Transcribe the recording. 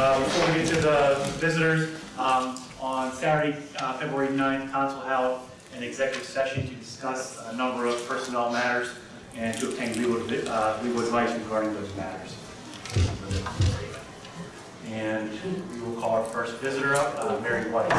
Uh, Before we get to the visitors, um, on Saturday, uh, February 9th, council held an executive session to discuss a number of personnel matters and to obtain legal uh, legal advice regarding those matters. And we will call our first visitor up, uh, Mary Weiss.